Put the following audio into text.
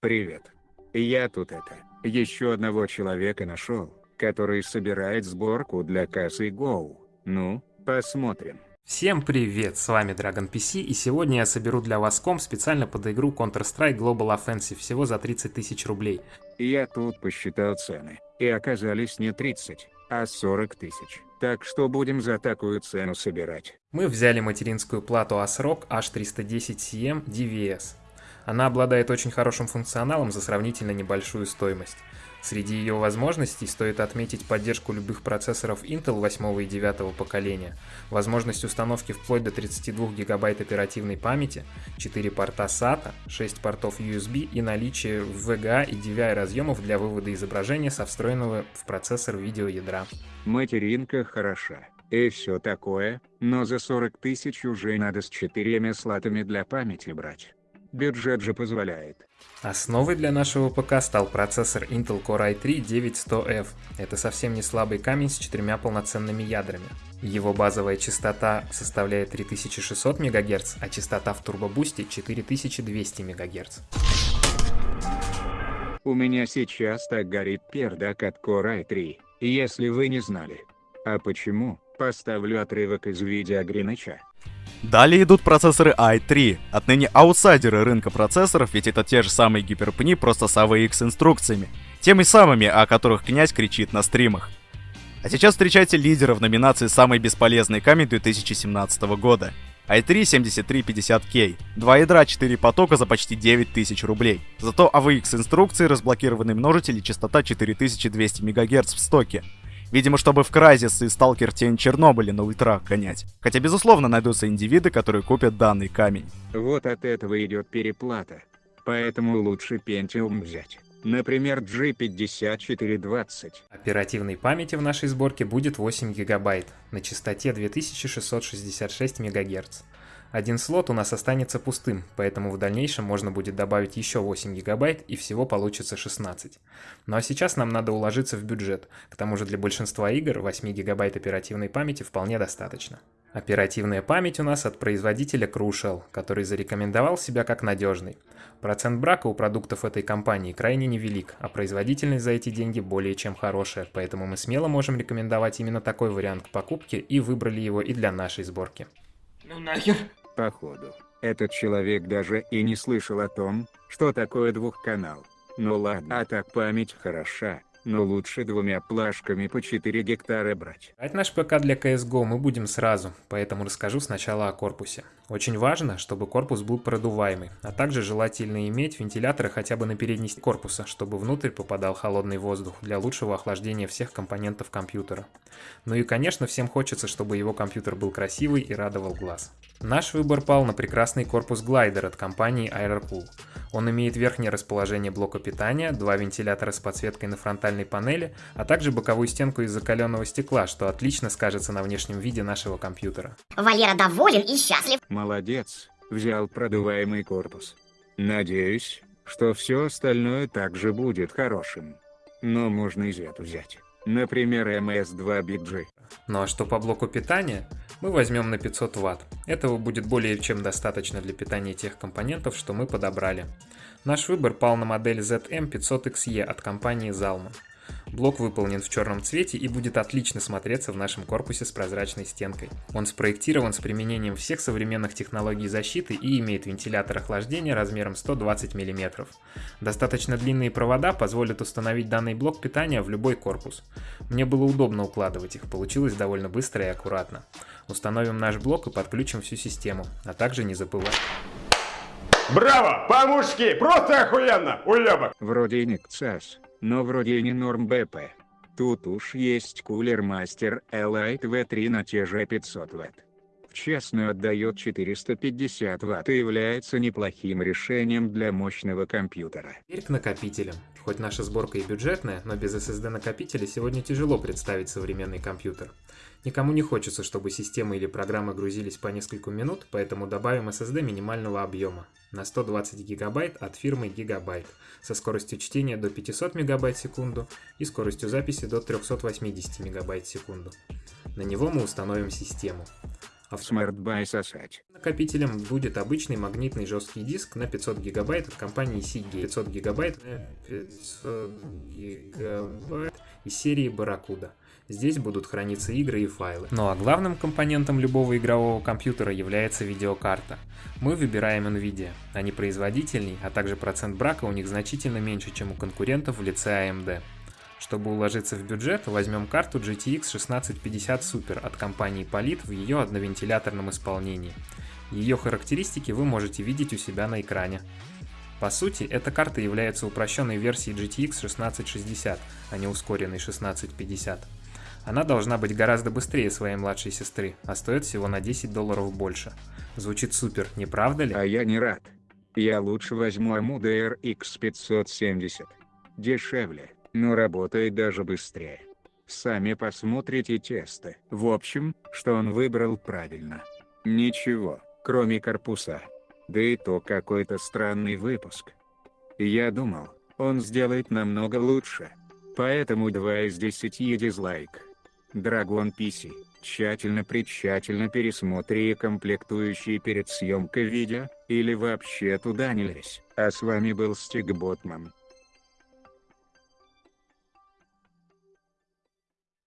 Привет. Я тут это, еще одного человека нашел, который собирает сборку для кассы Go. Ну, посмотрим. Всем привет, с вами Dragon PC и сегодня я соберу для вас комп специально под игру Counter-Strike Global Offensive всего за 30 тысяч рублей. Я тут посчитал цены, и оказались не 30, а 40 тысяч. Так что будем за такую цену собирать. Мы взяли материнскую плату ASRock H310CM DVS. Она обладает очень хорошим функционалом за сравнительно небольшую стоимость. Среди ее возможностей стоит отметить поддержку любых процессоров Intel 8 и 9 поколения, возможность установки вплоть до 32 ГБ оперативной памяти, 4 порта SATA, 6 портов USB и наличие VGA и DVI разъемов для вывода изображения со встроенного в процессор видеоядра. Материнка хороша, и все такое, но за 40 тысяч уже надо с четырьмя слотами для памяти брать. Бюджет же позволяет. Основой для нашего ПК стал процессор Intel Core i3-9100F. Это совсем не слабый камень с четырьмя полноценными ядрами. Его базовая частота составляет 3600 МГц, а частота в турбобусте 4200 МГц. У меня сейчас так горит пердак от Core i3, если вы не знали. А почему? Поставлю отрывок из видео Гриныча. Далее идут процессоры i3, отныне аутсайдеры рынка процессоров, ведь это те же самые гиперпни, просто с AVX инструкциями. Теми самыми, о которых князь кричит на стримах. А сейчас встречайте лидера в номинации «Самый бесполезный камень 2017 года». i3 7350K. Два ядра, 4 потока за почти 9000 рублей. Зато AVX инструкции, разблокированный множитель и частота 4200 МГц в стоке. Видимо, чтобы в Crysis и Stalker Тень Чернобыля на ультрах гонять. Хотя, безусловно, найдутся индивиды, которые купят данный камень. Вот от этого идет переплата. Поэтому лучше Pentium взять. Например, G5420. Оперативной памяти в нашей сборке будет 8 гигабайт на частоте 2666 МГц. Один слот у нас останется пустым, поэтому в дальнейшем можно будет добавить еще 8 гигабайт и всего получится 16. Ну а сейчас нам надо уложиться в бюджет, к тому же для большинства игр 8 гигабайт оперативной памяти вполне достаточно. Оперативная память у нас от производителя Crucial, который зарекомендовал себя как надежный. Процент брака у продуктов этой компании крайне невелик, а производительность за эти деньги более чем хорошая, поэтому мы смело можем рекомендовать именно такой вариант к покупке и выбрали его и для нашей сборки. Ну нахер. Походу, этот человек даже и не слышал о том, что такое двухканал. Ну ладно, а так память хороша, но лучше двумя плашками по 4 гектара брать. Брать наш ПК для CSGO мы будем сразу, поэтому расскажу сначала о корпусе. Очень важно, чтобы корпус был продуваемый, а также желательно иметь вентиляторы хотя бы на передней корпуса, чтобы внутрь попадал холодный воздух для лучшего охлаждения всех компонентов компьютера. Ну и конечно всем хочется, чтобы его компьютер был красивый и радовал глаз. Наш выбор пал на прекрасный корпус глайдер от компании Aerocool. Он имеет верхнее расположение блока питания, два вентилятора с подсветкой на фронтальной панели, а также боковую стенку из закаленного стекла, что отлично скажется на внешнем виде нашего компьютера. Валера доволен и счастлив. Молодец, взял продуваемый корпус. Надеюсь, что все остальное также будет хорошим. Но можно и Z взять. Например, MS2 BG. Ну а что по блоку питания? Мы возьмем на 500 Вт. Этого будет более чем достаточно для питания тех компонентов, что мы подобрали. Наш выбор пал на модель ZM500XE от компании Zalman. Блок выполнен в черном цвете и будет отлично смотреться в нашем корпусе с прозрачной стенкой. Он спроектирован с применением всех современных технологий защиты и имеет вентилятор охлаждения размером 120 мм. Достаточно длинные провода позволят установить данный блок питания в любой корпус. Мне было удобно укладывать их, получилось довольно быстро и аккуратно. Установим наш блок и подключим всю систему, а также не забываем. Браво! По-мужски! Просто охуенно! Уебок! Вроде и не КЦАС, но вроде не норм БП. Тут уж есть кулер мастер Elite V3 на те же 500 Вт. В честную отдает 450 Вт и является неплохим решением для мощного компьютера. Теперь к накопителям. Хоть наша сборка и бюджетная, но без SSD накопителя сегодня тяжело представить современный компьютер. Никому не хочется, чтобы системы или программы грузились по несколько минут, поэтому добавим SSD минимального объема на 120 гигабайт от фирмы Gigabyte со скоростью чтения до 500 мегабайт в секунду и скоростью записи до 380 мегабайт в секунду. На него мы установим систему. А в Смарт-бай сосать. накопителем будет обычный магнитный жесткий диск на 500 гигабайт от компании Seagate. 500 гигабайт, э, 500 гигабайт из серии Barracuda. Здесь будут храниться игры и файлы. Ну а главным компонентом любого игрового компьютера является видеокарта. Мы выбираем Nvidia. Они производительней, а также процент брака у них значительно меньше, чем у конкурентов в лице AMD. Чтобы уложиться в бюджет, возьмем карту GTX 1650 Super от компании Polit в ее одновентиляторном исполнении. Ее характеристики вы можете видеть у себя на экране. По сути, эта карта является упрощенной версией GTX 1660, а не ускоренной 1650. Она должна быть гораздо быстрее своей младшей сестры, а стоит всего на 10 долларов больше. Звучит супер, не правда ли? А я не рад. Я лучше возьму AMD RX 570. Дешевле, но работает даже быстрее. Сами посмотрите тесты. В общем, что он выбрал правильно. Ничего, кроме корпуса. Да и то какой-то странный выпуск. Я думал, он сделает намного лучше. Поэтому 2 из 10 дизлайк. Dragon PC, тщательно-притщательно пересмотри комплектующие перед съемкой видео, или вообще туда не лезь. А с вами был Стиг Ботман.